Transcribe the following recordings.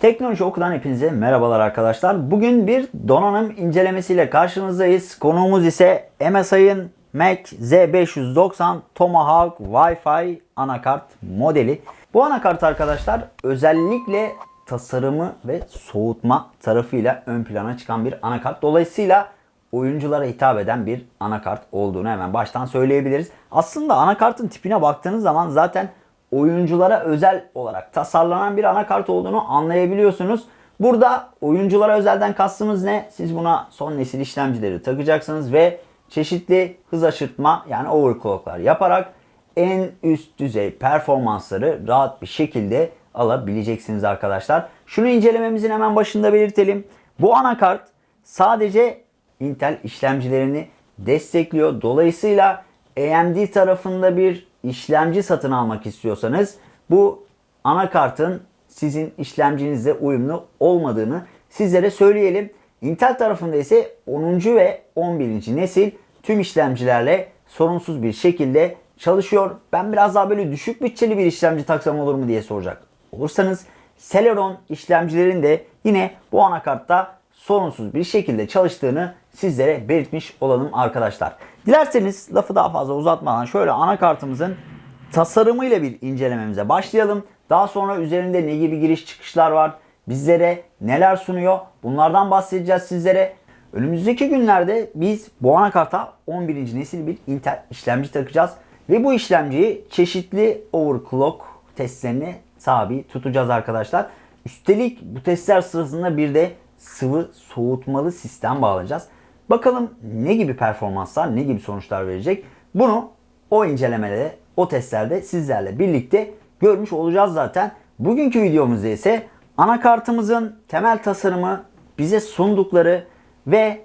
Teknoloji Oku'dan hepinize merhabalar arkadaşlar. Bugün bir donanım incelemesiyle karşınızdayız. Konuğumuz ise MSI'ın Mac Z590 Tomahawk Wi-Fi anakart modeli. Bu anakart arkadaşlar özellikle tasarımı ve soğutma tarafıyla ön plana çıkan bir anakart. Dolayısıyla oyunculara hitap eden bir anakart olduğunu hemen baştan söyleyebiliriz. Aslında anakartın tipine baktığınız zaman zaten oyunculara özel olarak tasarlanan bir anakart olduğunu anlayabiliyorsunuz. Burada oyunculara özelden kastımız ne? Siz buna son nesil işlemcileri takacaksınız ve çeşitli hız aşırtma yani overclocklar yaparak en üst düzey performansları rahat bir şekilde alabileceksiniz arkadaşlar. Şunu incelememizin hemen başında belirtelim. Bu anakart sadece Intel işlemcilerini destekliyor. Dolayısıyla AMD tarafında bir işlemci satın almak istiyorsanız bu anakartın sizin işlemcinizle uyumlu olmadığını sizlere söyleyelim. Intel tarafında ise 10. ve 11. nesil tüm işlemcilerle sorunsuz bir şekilde çalışıyor. Ben biraz daha böyle düşük bütçeli bir işlemci taksam olur mu diye soracak olursanız Celeron işlemcilerin de yine bu anakartta sorunsuz bir şekilde çalıştığını sizlere belirtmiş olalım arkadaşlar. Dilerseniz lafı daha fazla uzatmadan şöyle anakartımızın tasarımıyla bir incelememize başlayalım. Daha sonra üzerinde ne gibi giriş çıkışlar var, bizlere neler sunuyor bunlardan bahsedeceğiz sizlere. Önümüzdeki günlerde biz bu anakarta 11. nesil bir Intel işlemci takacağız. Ve bu işlemciyi çeşitli overclock testlerine tabi tutacağız arkadaşlar. Üstelik bu testler sırasında bir de sıvı soğutmalı sistem bağlayacağız. Bakalım ne gibi performanslar, ne gibi sonuçlar verecek. Bunu o incelemede, o testlerde sizlerle birlikte görmüş olacağız zaten. Bugünkü videomuzda ise anakartımızın temel tasarımı, bize sundukları ve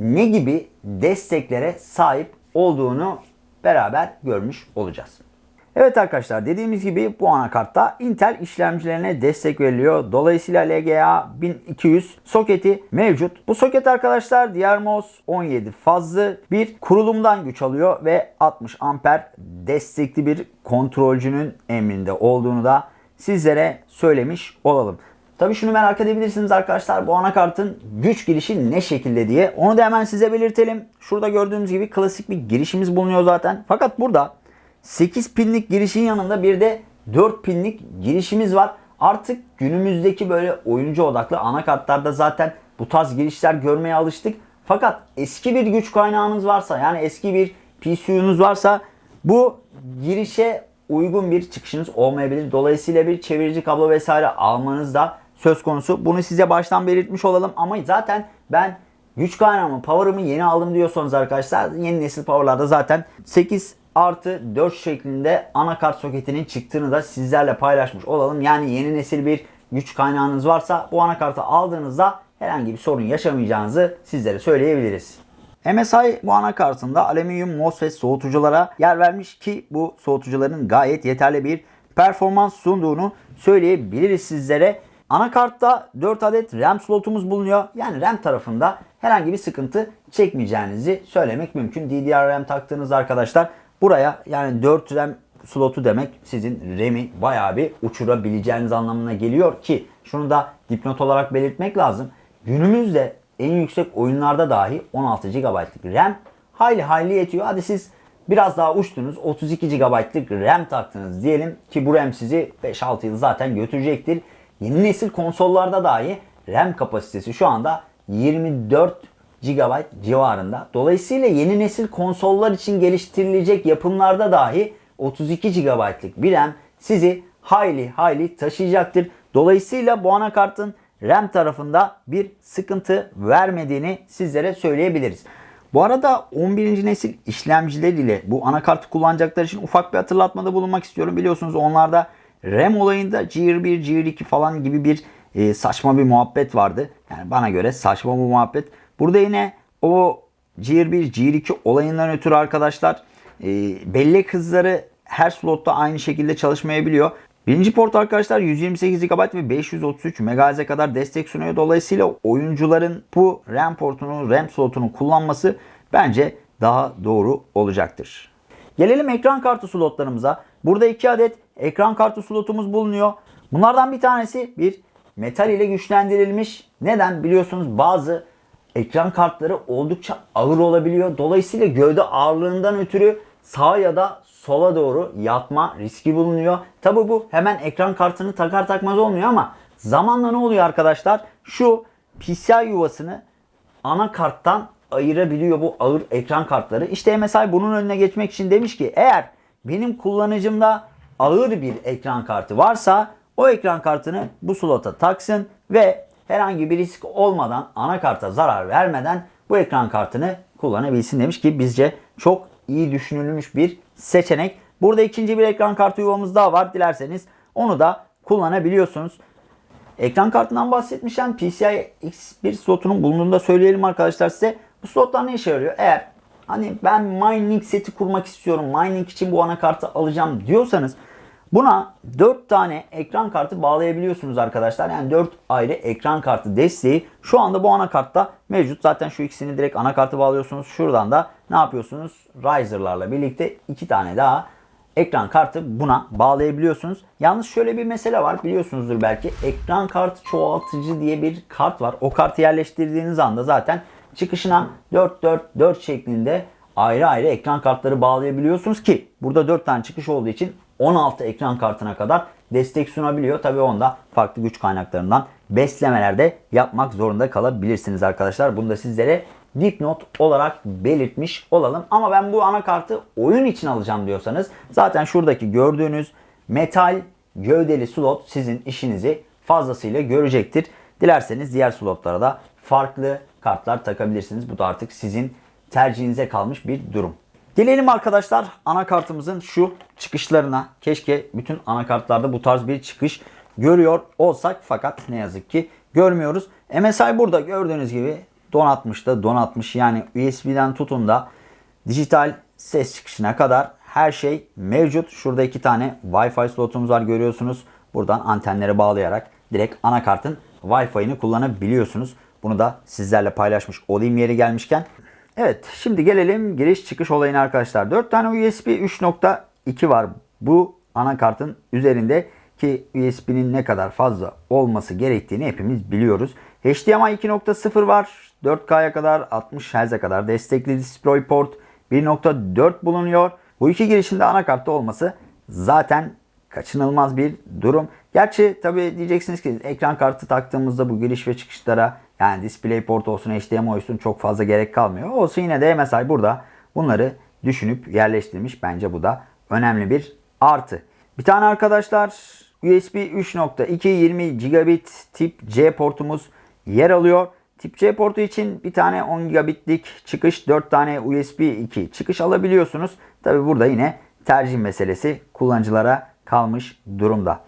ne gibi desteklere sahip olduğunu beraber görmüş olacağız. Evet arkadaşlar dediğimiz gibi bu anakartta Intel işlemcilerine destek veriliyor. Dolayısıyla LGA 1200 soketi mevcut. Bu soket arkadaşlar DiarMOS 17 fazlı bir kurulumdan güç alıyor ve 60 amper destekli bir kontrolcünün emrinde olduğunu da sizlere söylemiş olalım. Tabii şunu merak edebilirsiniz arkadaşlar bu anakartın güç girişi ne şekilde diye. Onu da hemen size belirtelim. Şurada gördüğünüz gibi klasik bir girişimiz bulunuyor zaten. Fakat burada 8 pinlik girişin yanında bir de 4 pinlik girişimiz var. Artık günümüzdeki böyle oyuncu odaklı anakartlarda zaten bu tarz girişler görmeye alıştık. Fakat eski bir güç kaynağınız varsa yani eski bir PCU'nuz varsa bu girişe uygun bir çıkışınız olmayabilir. Dolayısıyla bir çevirici kablo vesaire almanız da söz konusu. Bunu size baştan belirtmiş olalım ama zaten ben güç kaynağımı, power'ımı yeni aldım diyorsanız arkadaşlar yeni nesil power'larda zaten 8 artı 4 şeklinde anakart soketinin çıktığını da sizlerle paylaşmış olalım. Yani yeni nesil bir güç kaynağınız varsa bu anakartı aldığınızda herhangi bir sorun yaşamayacağınızı sizlere söyleyebiliriz. MSI bu anakartında alüminyum MOSFET soğutuculara yer vermiş ki bu soğutucuların gayet yeterli bir performans sunduğunu söyleyebiliriz sizlere. Anakartta 4 adet RAM slotumuz bulunuyor. Yani RAM tarafında herhangi bir sıkıntı çekmeyeceğinizi söylemek mümkün. DDR-RAM taktığınız arkadaşlar buraya yani 4 RAM slotu demek sizin RAM'i bayağı bir uçurabileceğiniz anlamına geliyor ki şunu da dipnot olarak belirtmek lazım. Günümüzde en yüksek oyunlarda dahi 16 GB'lık RAM hayli hayli yetiyor. Hadi siz biraz daha uçtunuz 32 GB'lık RAM taktınız diyelim ki bu RAM sizi 5-6 yıl zaten götürecektir. Yeni nesil konsollarda dahi RAM kapasitesi şu anda 24 GB civarında. Dolayısıyla yeni nesil konsollar için geliştirilecek yapımlarda dahi 32 GB'lık bir RAM sizi hayli hayli taşıyacaktır. Dolayısıyla bu anakartın RAM tarafında bir sıkıntı vermediğini sizlere söyleyebiliriz. Bu arada 11. nesil işlemciler ile bu anakartı kullanacaklar için ufak bir hatırlatmada bulunmak istiyorum. Biliyorsunuz onlarda RAM olayında GR1, GR2 falan gibi bir e, saçma bir muhabbet vardı. Yani bana göre saçma bir muhabbet. Burada yine o GR1, GR2 olayından ötürü arkadaşlar e, bellek hızları her slotta aynı şekilde çalışmayabiliyor. Birinci port arkadaşlar 128 GB ve 533 MHz'e kadar destek sunuyor. Dolayısıyla oyuncuların bu RAM portunu, RAM slotunu kullanması bence daha doğru olacaktır. Gelelim ekran kartı slotlarımıza. Burada iki adet ekran kartı slotumuz bulunuyor. Bunlardan bir tanesi bir metal ile güçlendirilmiş. Neden? Biliyorsunuz bazı ekran kartları oldukça ağır olabiliyor. Dolayısıyla gövde ağırlığından ötürü sağa ya da sola doğru yatma riski bulunuyor. Tabi bu hemen ekran kartını takar takmaz olmuyor ama zamanla ne oluyor arkadaşlar? Şu PCI yuvasını anakarttan ayırabiliyor bu ağır ekran kartları. İşte MSI bunun önüne geçmek için demiş ki eğer benim kullanıcımda ağır bir ekran kartı varsa o ekran kartını bu slota taksın ve herhangi bir risk olmadan anakarta zarar vermeden bu ekran kartını kullanabilsin demiş ki bizce çok iyi düşünülmüş bir seçenek. Burada ikinci bir ekran kartı yuvamız daha var. Dilerseniz onu da kullanabiliyorsunuz. Ekran kartından bahsetmişken PCI X1 slotunun bulunduğunu da söyleyelim arkadaşlar size. Bu slotlar ne işe yarıyor? Eğer hani ben mining seti kurmak istiyorum, mining için bu anakartı alacağım diyorsanız buna 4 tane ekran kartı bağlayabiliyorsunuz arkadaşlar. Yani 4 ayrı ekran kartı desteği şu anda bu anakartta mevcut. Zaten şu ikisini direkt anakartı bağlıyorsunuz. Şuradan da ne yapıyorsunuz? Riser'larla birlikte 2 tane daha ekran kartı buna bağlayabiliyorsunuz. Yalnız şöyle bir mesele var biliyorsunuzdur belki. Ekran kartı çoğaltıcı diye bir kart var. O kartı yerleştirdiğiniz anda zaten çıkışına 4-4-4 şeklinde ayrı ayrı ekran kartları bağlayabiliyorsunuz ki burada 4 tane çıkış olduğu için 16 ekran kartına kadar destek sunabiliyor. Tabi onda farklı güç kaynaklarından beslemelerde yapmak zorunda kalabilirsiniz arkadaşlar. Bunu da sizlere dipnot olarak belirtmiş olalım. Ama ben bu anakartı oyun için alacağım diyorsanız zaten şuradaki gördüğünüz metal gövdeli slot sizin işinizi fazlasıyla görecektir. Dilerseniz diğer slotlara da farklı kartlar takabilirsiniz. Bu da artık sizin tercihinize kalmış bir durum. Gelelim arkadaşlar anakartımızın şu çıkışlarına. Keşke bütün anakartlarda bu tarz bir çıkış görüyor olsak fakat ne yazık ki görmüyoruz. MSI burada gördüğünüz gibi donatmış da donatmış. Yani USB'den tutun da dijital ses çıkışına kadar her şey mevcut. Şurada iki tane Wi-Fi slotumuz var görüyorsunuz. Buradan antenleri bağlayarak direkt anakartın Wi-Fi'ini kullanabiliyorsunuz. Bunu da sizlerle paylaşmış olayım yeri gelmişken. Evet şimdi gelelim giriş çıkış olayına arkadaşlar. 4 tane USB 3.2 var bu anakartın üzerinde ki USB'nin ne kadar fazla olması gerektiğini hepimiz biliyoruz. HDMI 2.0 var. 4K'ya kadar 60 Hz'e kadar destekli DisplayPort 1.4 bulunuyor. Bu iki girişinde anakartta olması zaten kaçınılmaz bir durum. Gerçi tabi diyeceksiniz ki ekran kartı taktığımızda bu giriş ve çıkışlara yani DisplayPort olsun HDMI olsun çok fazla gerek kalmıyor. Olsun yine de MSI burada bunları düşünüp yerleştirmiş. Bence bu da önemli bir artı. Bir tane arkadaşlar USB 3.2 20 gigabit tip C portumuz yer alıyor. Tip C portu için bir tane 10 gigabitlik çıkış, 4 tane USB 2 çıkış alabiliyorsunuz. Tabi burada yine tercih meselesi kullanıcılara kalmış durumda.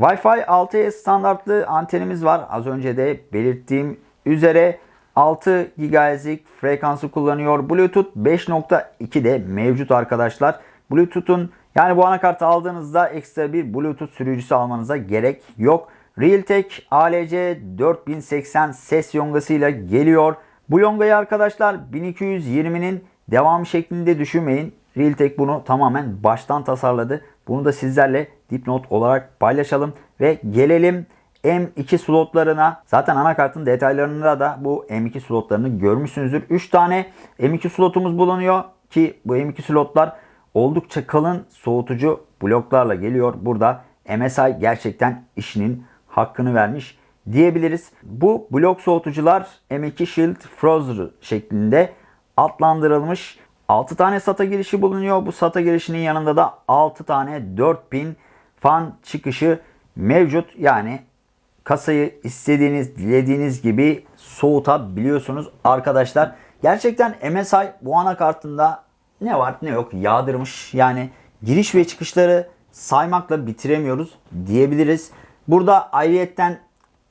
Wi-Fi 6E standartlı antenimiz var. Az önce de belirttiğim üzere 6 GHz'lik frekansı kullanıyor. Bluetooth 5.2 de mevcut arkadaşlar. Bluetooth'un yani bu anakartı aldığınızda ekstra bir Bluetooth sürücüsü almanıza gerek yok. Realtek ALC 4080 ses yongasıyla geliyor. Bu yongayı arkadaşlar 1220'nin devamı şeklinde düşünmeyin. Realtek bunu tamamen baştan tasarladı. Bunu da sizlerle dipnot olarak paylaşalım. Ve gelelim M2 slotlarına. Zaten anakartın detaylarında da bu M2 slotlarını görmüşsünüzdür. 3 tane M2 slotumuz bulunuyor ki bu M2 slotlar oldukça kalın soğutucu bloklarla geliyor. Burada MSI gerçekten işinin hakkını vermiş diyebiliriz. Bu blok soğutucular M2 Shield Frozer şeklinde adlandırılmış. 6 tane SATA girişi bulunuyor. Bu SATA girişinin yanında da 6 tane 4000 fan çıkışı mevcut. Yani kasayı istediğiniz, dilediğiniz gibi soğutabiliyorsunuz arkadaşlar. Gerçekten MSI bu anakartında ne var ne yok yağdırmış. Yani giriş ve çıkışları saymakla bitiremiyoruz diyebiliriz. Burada ayrıyetten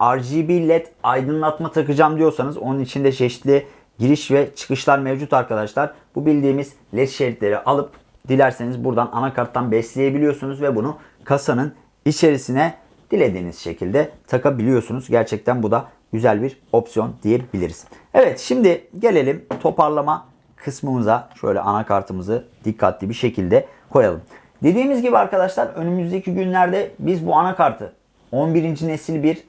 RGB LED aydınlatma takacağım diyorsanız onun içinde çeşitli giriş ve çıkışlar mevcut arkadaşlar. Bu bildiğimiz LED şeritleri alıp dilerseniz buradan anakarttan besleyebiliyorsunuz ve bunu kasanın içerisine dilediğiniz şekilde takabiliyorsunuz. Gerçekten bu da güzel bir opsiyon diyebiliriz. Evet şimdi gelelim toparlama kısmımıza. Şöyle anakartımızı dikkatli bir şekilde koyalım. Dediğimiz gibi arkadaşlar önümüzdeki günlerde biz bu anakartı 11. nesil bir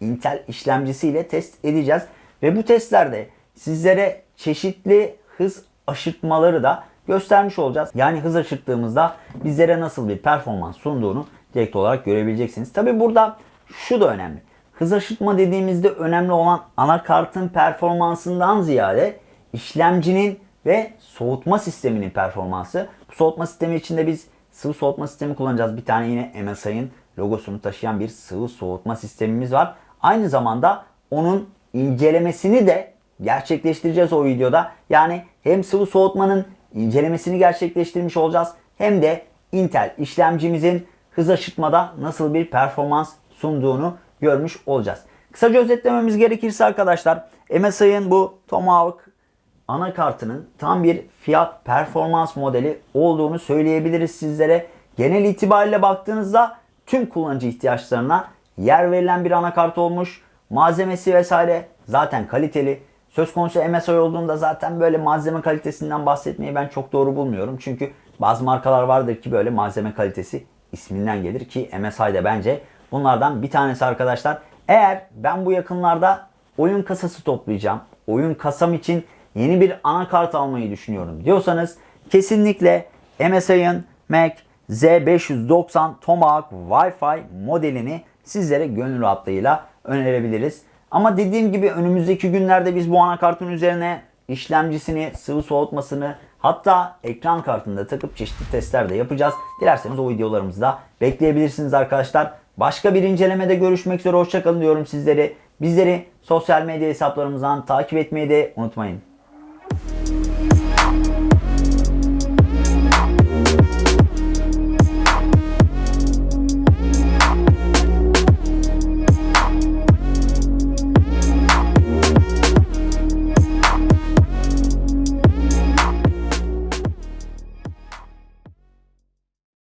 Intel işlemcisiyle test edeceğiz. Ve bu testlerde sizlere çeşitli hız aşırtmaları da göstermiş olacağız. Yani hız aşırttığımızda bizlere nasıl bir performans sunduğunu direkt olarak görebileceksiniz. Tabi burada şu da önemli. Hız aşırtma dediğimizde önemli olan anakartın performansından ziyade işlemcinin ve soğutma sisteminin performansı. Bu soğutma sistemi içinde biz sıvı soğutma sistemi kullanacağız. Bir tane yine MSI'ın logosunu taşıyan bir sıvı soğutma sistemimiz var. Aynı zamanda onun incelemesini de gerçekleştireceğiz o videoda. Yani hem sıvı soğutmanın incelemesini gerçekleştirmiş olacağız hem de Intel işlemcimizin hız aşırtmada nasıl bir performans sunduğunu görmüş olacağız. Kısaca özetlememiz gerekirse arkadaşlar MSI'ın bu Tomahawk anakartının tam bir fiyat performans modeli olduğunu söyleyebiliriz sizlere. Genel itibariyle baktığınızda tüm kullanıcı ihtiyaçlarına yer verilen bir anakart olmuş. Malzemesi vesaire zaten kaliteli. Söz konusu MSI olduğunda zaten böyle malzeme kalitesinden bahsetmeyi ben çok doğru bulmuyorum. Çünkü bazı markalar vardır ki böyle malzeme kalitesi isminden gelir ki MSI de bence bunlardan bir tanesi arkadaşlar. Eğer ben bu yakınlarda oyun kasası toplayacağım, oyun kasam için yeni bir anakart almayı düşünüyorum diyorsanız kesinlikle MSI'ın Mac Z590 Tomahawk Wi-Fi modelini sizlere gönül rahatlığıyla önerebiliriz. Ama dediğim gibi önümüzdeki günlerde biz bu anakartın üzerine işlemcisini, sıvı soğutmasını hatta ekran kartında takıp çeşitli testler de yapacağız. Dilerseniz o videolarımızı da bekleyebilirsiniz arkadaşlar. Başka bir incelemede görüşmek üzere. Hoşçakalın diyorum sizleri. Bizleri sosyal medya hesaplarımızdan takip etmeyi de unutmayın.